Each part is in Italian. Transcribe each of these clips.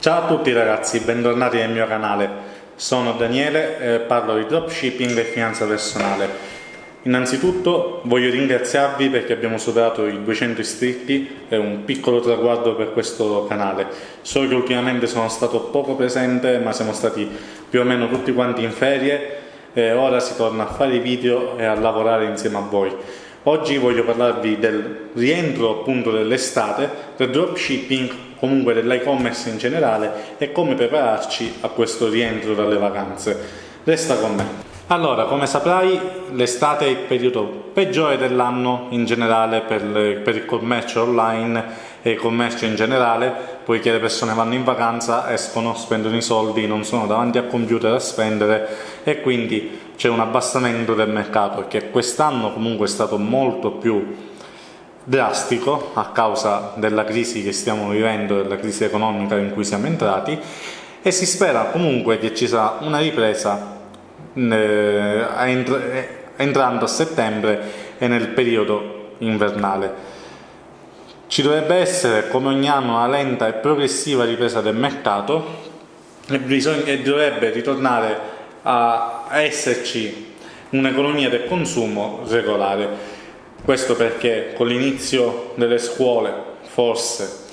Ciao a tutti ragazzi, bentornati nel mio canale. Sono Daniele e parlo di dropshipping e finanza personale. Innanzitutto voglio ringraziarvi perché abbiamo superato i 200 iscritti, è un piccolo traguardo per questo canale. So che ultimamente sono stato poco presente, ma siamo stati più o meno tutti quanti in ferie e ora si torna a fare i video e a lavorare insieme a voi. Oggi voglio parlarvi del rientro appunto dell'estate, del dropshipping, comunque dell'e-commerce in generale e come prepararci a questo rientro dalle vacanze. Resta con me. Allora, come saprai, l'estate è il periodo peggiore dell'anno in generale per, per, il commercio online e il commercio in generale, poiché le persone vanno in vacanza, escono, spendono i soldi, non sono davanti al computer a spendere e quindi c'è un abbassamento del mercato che quest'anno comunque è stato molto più drastico a causa della crisi che stiamo vivendo, della crisi economica in cui siamo entrati e si spera comunque che ci sarà una ripresa eh, entrando a settembre e nel periodo invernale. Ci dovrebbe essere come ogni anno una lenta e progressiva ripresa del mercato e, bisogna, e dovrebbe ritornare a esserci un'economia del consumo regolare. Questo perché con l'inizio delle scuole, forse,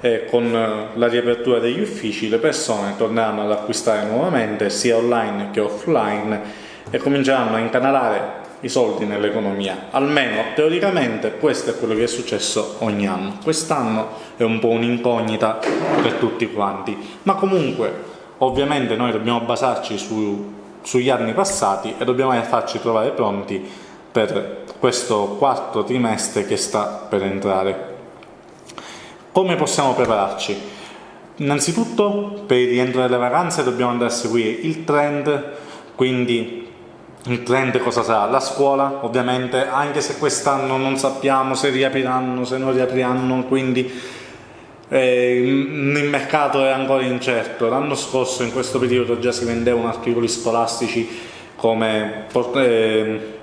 e con eh, la riapertura degli uffici le persone torneranno ad acquistare nuovamente sia online che offline e cominceranno a incanalare i soldi nell'economia. Almeno teoricamente questo è quello che è successo ogni anno. Quest'anno è un po' un'incognita per tutti quanti. Ma comunque ovviamente noi dobbiamo basarci su, sugli anni passati e dobbiamo farci trovare pronti per questo quarto trimestre che sta per entrare come possiamo prepararci? Innanzitutto per il rientro delle vacanze dobbiamo andare a seguire il trend, quindi il trend cosa sarà? La scuola ovviamente, anche se quest'anno non sappiamo se riapriranno, se non riapriranno, quindi eh, il mercato è ancora incerto. L'anno scorso in questo periodo già si vendevano articoli scolastici come, eh,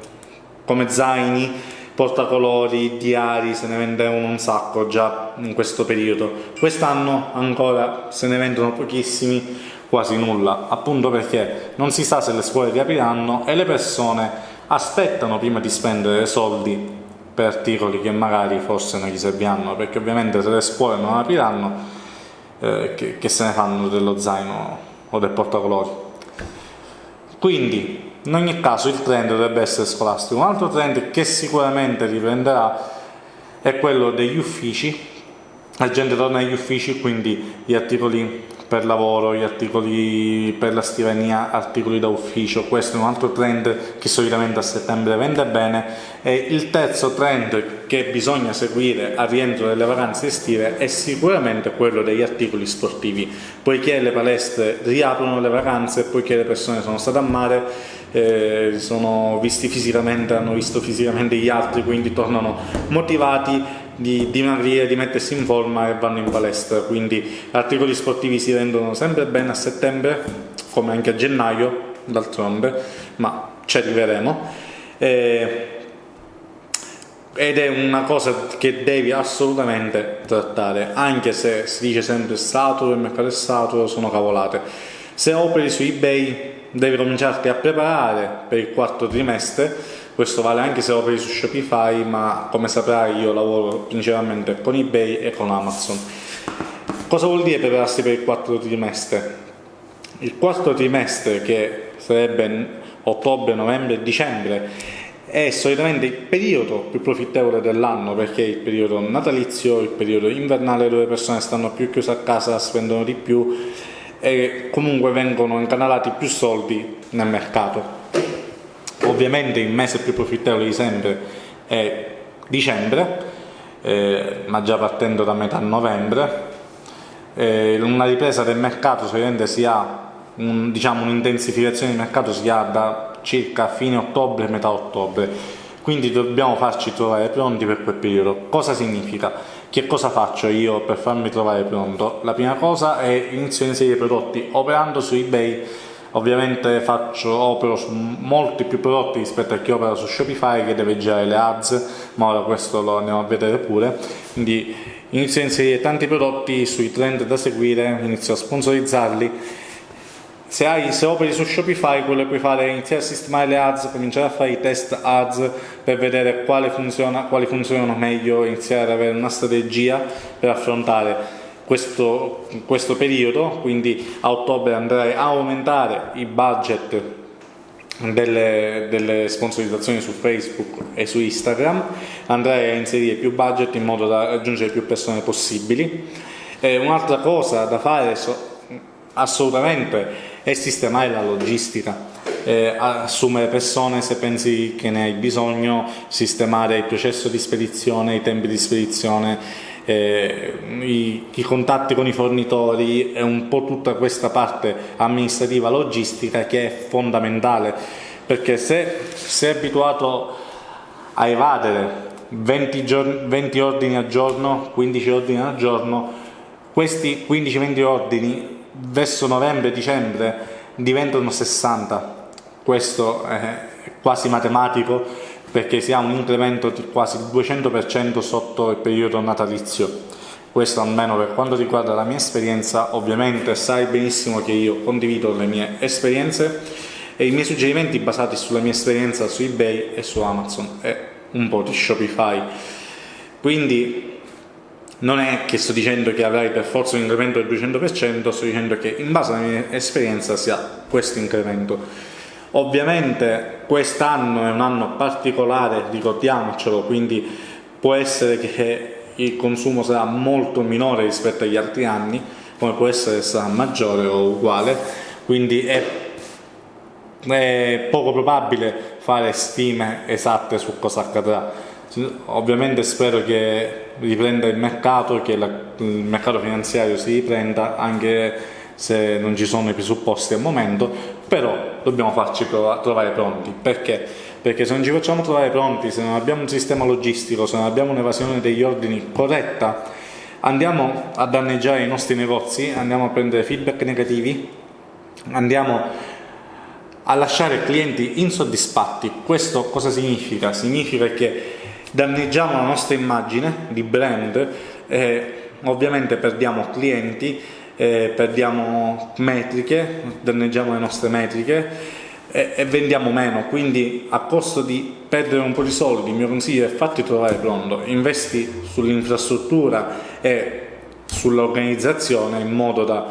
come zaini portacolori, diari, se ne vendevano un sacco già in questo periodo. Quest'anno ancora se ne vendono pochissimi, quasi nulla, appunto perché non si sa se le scuole riapriranno e le persone aspettano prima di spendere soldi per articoli che magari forse non gli serviranno, perché ovviamente se le scuole non apriranno, eh, che, che se ne fanno dello zaino o del portacolori. Quindi in ogni caso il trend dovrebbe essere scolastico. Un altro trend che sicuramente riprenderà è quello degli uffici, la gente torna agli uffici, quindi gli articoli per lavoro, gli articoli per la scrivania, articoli da ufficio, questo è un altro trend che solitamente a settembre vende bene. E il terzo trend che bisogna seguire al rientro delle vacanze estive è sicuramente quello degli articoli sportivi, poiché le palestre riaprono le vacanze, poiché le persone sono state a mare, eh, sono visti fisicamente, hanno visto fisicamente gli altri, quindi tornano motivati di dimagrire, di mettersi in forma e vanno in palestra, quindi articoli sportivi si vendono sempre bene a settembre, come anche a gennaio, d'altronde, ma ci arriveremo. Eh, ed è una cosa che devi assolutamente trattare, anche se si dice sempre saturo, il mercato è saturo, sono cavolate. Se operi su eBay devi cominciarti a preparare per il quarto trimestre, questo vale anche se operi su Shopify, ma come saprai io lavoro principalmente con eBay e con Amazon. Cosa vuol dire prepararsi per il quarto trimestre? Il quarto trimestre, che sarebbe ottobre, novembre e dicembre, è solitamente il periodo più profittevole dell'anno perché è il periodo natalizio, il periodo invernale dove le persone stanno più chiuse a casa, spendono di più e comunque vengono incanalati più soldi nel mercato. Ovviamente il mese più profittevole di sempre è dicembre, eh, ma già partendo da metà novembre. Eh, una ripresa del mercato solitamente si ha, un, diciamo un'intensificazione di mercato si ha da circa fine ottobre, metà ottobre, quindi dobbiamo farci trovare pronti per quel periodo. Cosa significa? Che cosa faccio io per farmi trovare pronto? La prima cosa è inizio a inserire prodotti operando su eBay ovviamente faccio, opero su molti più prodotti rispetto a chi opera su Shopify che deve girare le ads ma ora questo lo andiamo a vedere pure quindi inizio a inserire tanti prodotti sui trend da seguire, inizio a sponsorizzarli. Se, hai, se operi su Shopify, quello che puoi fare è iniziare a sistemare le ads, cominciare a fare i test ads per vedere funziona, quali funzionano meglio, iniziare ad avere una strategia per affrontare questo, questo periodo, quindi a ottobre andrai a aumentare i budget delle, delle, sponsorizzazioni su Facebook e su Instagram, andrai a inserire più budget in modo da raggiungere più persone possibili. Eh, un'altra cosa da fare so, assolutamente è sistemare la logistica. Eh, assumere persone se pensi che ne hai bisogno, sistemare il processo di spedizione, i tempi di spedizione, eh, i, i, contatti con i fornitori e un po' tutta questa parte amministrativa logistica che è fondamentale perché se sei abituato a evadere 20, giorni, 20 ordini al giorno 15 ordini al giorno questi 15-20 ordini verso novembre-dicembre diventano 60 questo è quasi matematico perché si ha un incremento di quasi il 200% sotto il periodo natalizio. Questo almeno per quanto riguarda la mia esperienza, ovviamente sai benissimo che io condivido le mie esperienze e i miei suggerimenti basati sulla mia esperienza su eBay e su Amazon e un po' di Shopify. Quindi non è che sto dicendo che avrai per forza un incremento del 200%, sto dicendo che in base alla mia esperienza si ha questo incremento. Ovviamente quest'anno è un anno particolare, ricordiamocelo, quindi può essere che il consumo sarà molto minore rispetto agli altri anni, come può essere che sarà maggiore o uguale, quindi è, è poco probabile fare stime esatte su cosa accadrà. Ovviamente spero che riprenda il mercato, che la, il mercato finanziario si riprenda anche se non ci sono i presupposti al momento, però dobbiamo farci trovare pronti. Perché? Perché se non ci facciamo trovare pronti, se non abbiamo un sistema logistico, se non abbiamo un'evasione degli ordini corretta, andiamo a danneggiare i nostri negozi, andiamo a prendere feedback negativi, andiamo a lasciare clienti insoddisfatti. Questo cosa significa? Significa che danneggiamo la nostra immagine di brand e ovviamente perdiamo clienti eh, perdiamo metriche, danneggiamo le nostre metriche e, e, vendiamo meno, quindi a costo di perdere un po' di soldi il mio consiglio è fatti trovare pronto, investi sull'infrastruttura e sull'organizzazione in modo da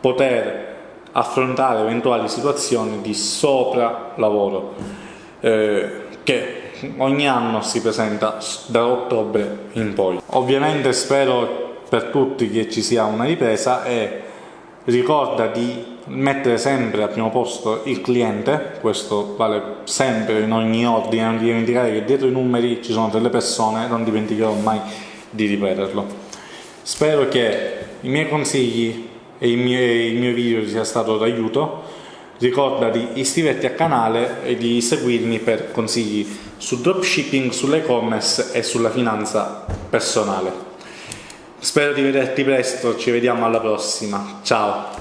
poter affrontare eventuali situazioni di sopralavoro eh, che ogni anno si presenta da ottobre in poi. Ovviamente spero per tutti che ci sia una ripresa e ricorda di mettere sempre al primo posto il cliente, questo vale sempre in ogni ordine, non dimenticare che dietro i numeri ci sono delle persone, non dimenticherò mai di ripeterlo. Spero che i miei consigli e il mio, il mio video sia stato d'aiuto, ricorda di iscriverti al canale e di seguirmi per consigli su dropshipping, sull'e-commerce e sulla finanza personale. Spero di vederti presto, ci vediamo alla prossima. Ciao!